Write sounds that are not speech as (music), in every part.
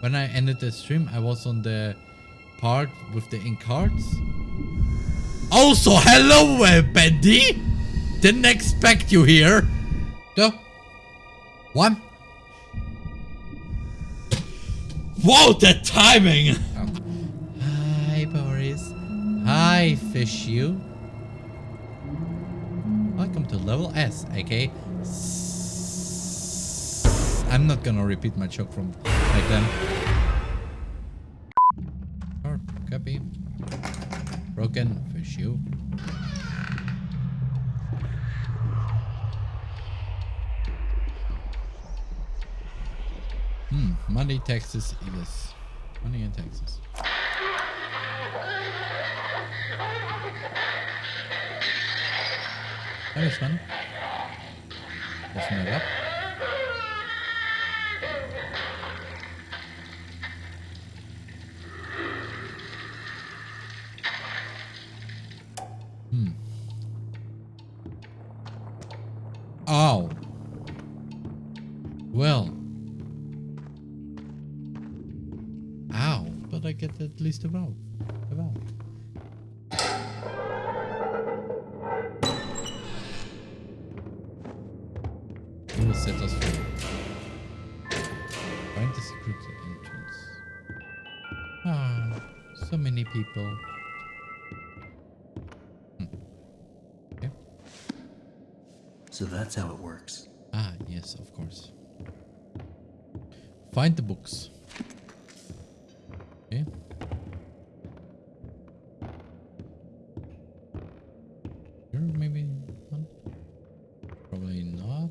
When I ended the stream, I was on the part with the ink cards. Also, hello, uh, Bendy! Didn't expect you here. Go. One. Whoa, the timing! Hi, Boris. Hi, Fish You. Welcome to level S, aka... I'm not gonna repeat my joke from back then. Or copy. Broken, Fish You. Hmm, money, taxes, yes. Money in Texas. That was fun. It up. Oh. Well. Ow. But I get at least a valve. A valve. Will set us free. Find the secret entrance. Ah, so many people. So that's how it works. Ah, yes, of course. Find the books. Okay. Here, maybe one? Probably not.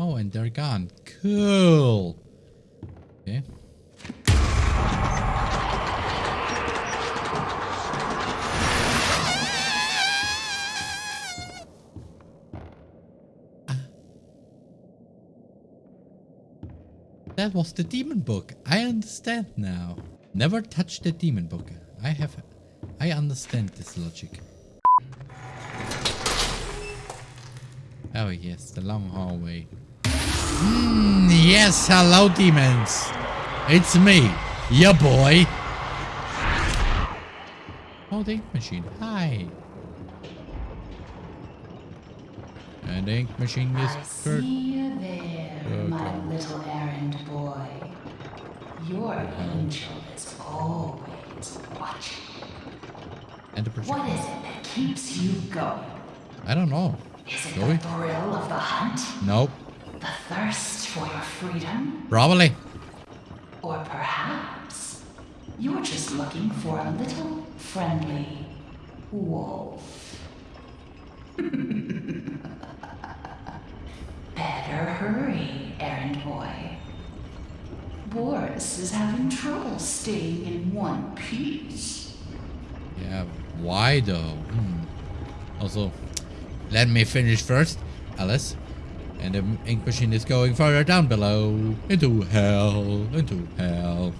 Oh, and they're gone. Cool. That was the demon book. I understand now. Never touch the demon book. I have... I understand this logic. Oh yes, the long hallway. Mm, yes, hello demons. It's me, your boy. Oh, the ink machine. Hi. And the ink machine is I good. see my little errand boy. Your angel is always watching. And. What is it that keeps you going? I don't know. Is it the thrill of the hunt? Nope. The thirst for your freedom? Probably. Or perhaps you're just looking for a little friendly wolf. (laughs) Better hurry, errand boy. Boris is having trouble staying in one piece. Yeah, why though? Hmm. Also, let me finish first, Alice. And the ink machine is going further down below. Into hell. Into hell.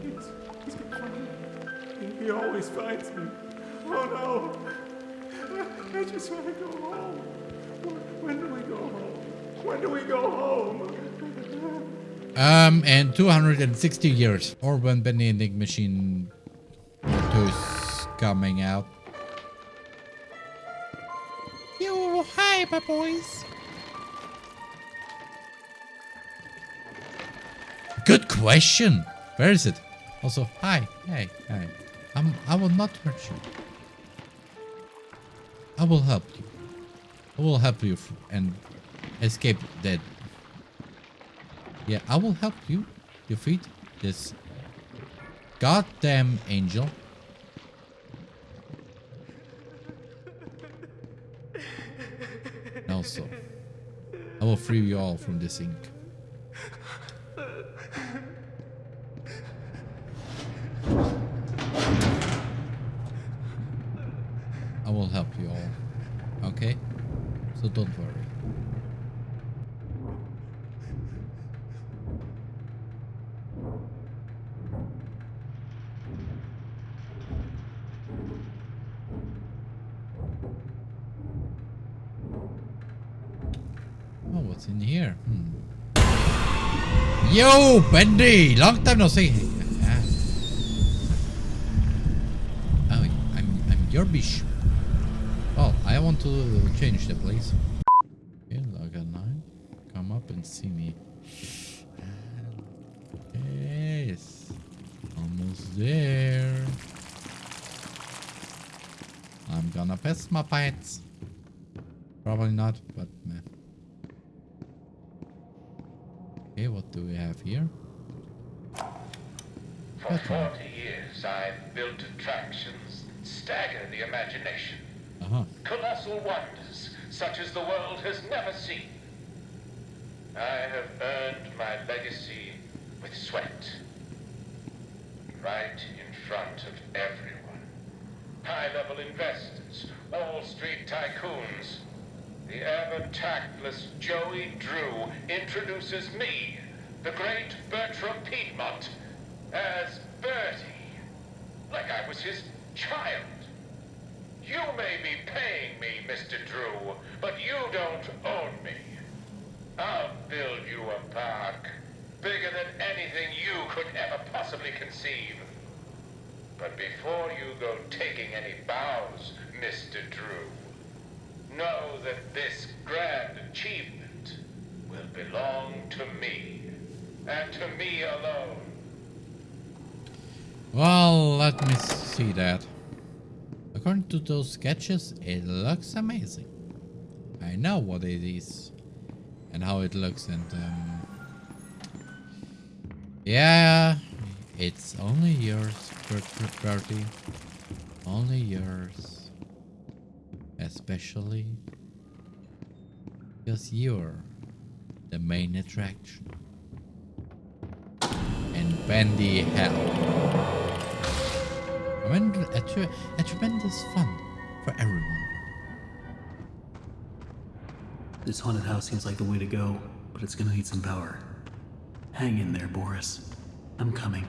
He's, he's gonna find me. He, he always finds me. Oh no! I, I just want to go home. Go home? When do we go home? Um, and 260 years. Or when ink machine 2 is coming out. Yo, hi, my boys. Good question. Where is it? Also, hi, hey, hi. I'm, I will not hurt you. I will help you. I will help you and escape that. Yeah, I will help you defeat this goddamn angel. Also, I will free you all from this ink. I will help you all. Okay? So don't worry. Oh, What's in here? Hmm. Yo, Bendy! Long time no see. Ah. Oh, I'm I'm your bishop. I want to change the place. Okay, Laga 9. Come up and see me. Yes. Almost there. I'm gonna pass my pants. Probably not, but meh. Okay, what do we have here? For 40 years, I've built attractions that stagger the imagination. Colossal wonders, such as the world has never seen. I have earned my legacy with sweat. Right in front of everyone. High-level investors, Wall Street tycoons. The ever-tactless Joey Drew introduces me, the great Bertram Piedmont, as Bertie. Like I was his child. You may be paying me, Mr. Drew, but you don't own me. I'll build you a park bigger than anything you could ever possibly conceive. But before you go taking any bows, Mr. Drew, know that this grand achievement will belong to me, and to me alone. Well, let me see that. According to those sketches, it looks amazing. I know what it is and how it looks and um, yeah, it's only yours, Bert- Bertie. Only yours. Especially because you're the main attraction. And Bendy Hell. A, a tremendous fun for everyone. This haunted house seems like the way to go, but it's gonna need some power. Hang in there, Boris. I'm coming.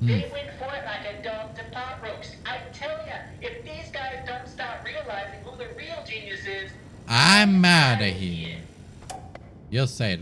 Hmm. They went for it like a dog to pot roast. I tell ya, if these guys don't start realizing who the real genius is, I'm out of here. You say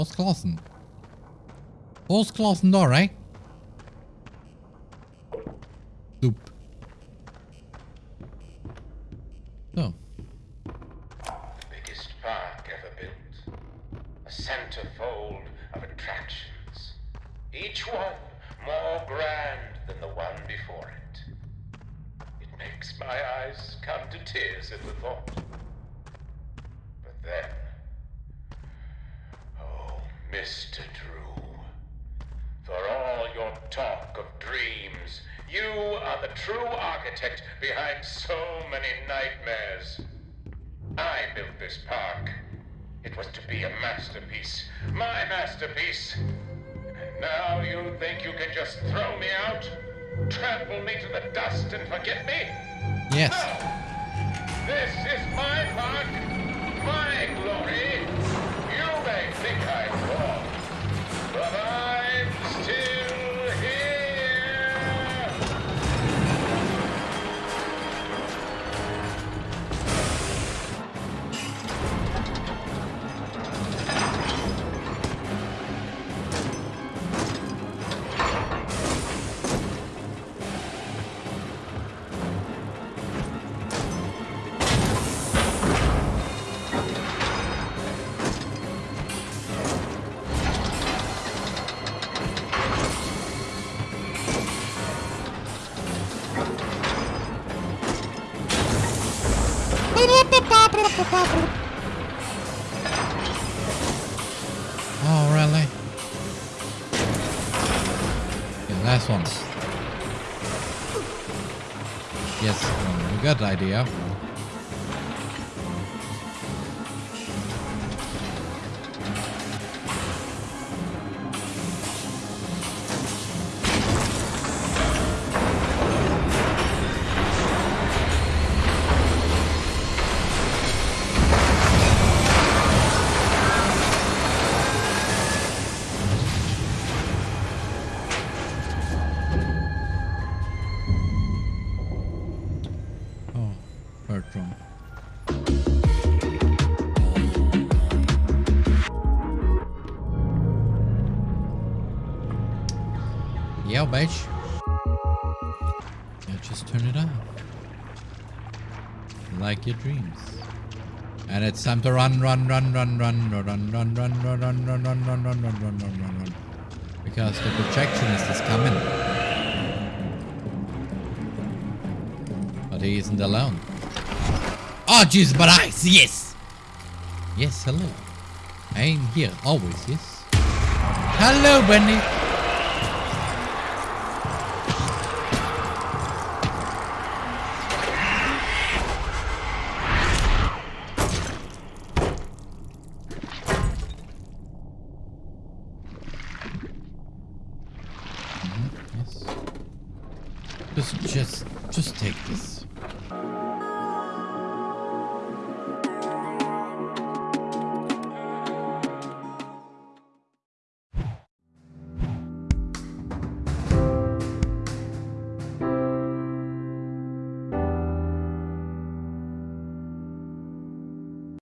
it, Wally. Ausklassen. Ausklassen da, right? Soup. So. biggest park ever built. A centerfold of attractions. Each one more grand than the one before it. It makes my eyes come to tears at the thought. But then, Mr. Drew, for all your talk of dreams, you are the true architect behind so many nightmares. I built this park. It was to be a masterpiece. My masterpiece. And now you think you can just throw me out? Trample me to the dust and forget me? Yes. No! This is my park, my glory. You may think I'm Oh, really? Okay, last one. Yes, um, we got the idea. Yeah, bitch. Yeah, just turn it off. Like your dreams. And it's time to run, run, run, run, run, run, run, run, run, run, run, run, run, run, run, run, run, run, run, run. Because the projectionist is coming. But he isn't alone. Oh, Jesus, but I, yes. Yes, hello. I am here always, yes. Hello, Benny. Just, just, just take this.